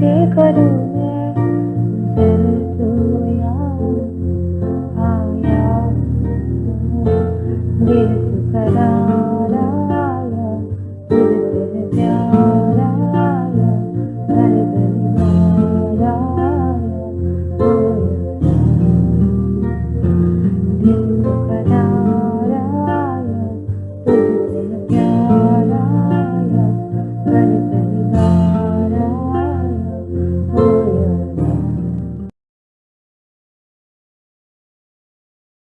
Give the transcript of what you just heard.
के करूँ Yeah.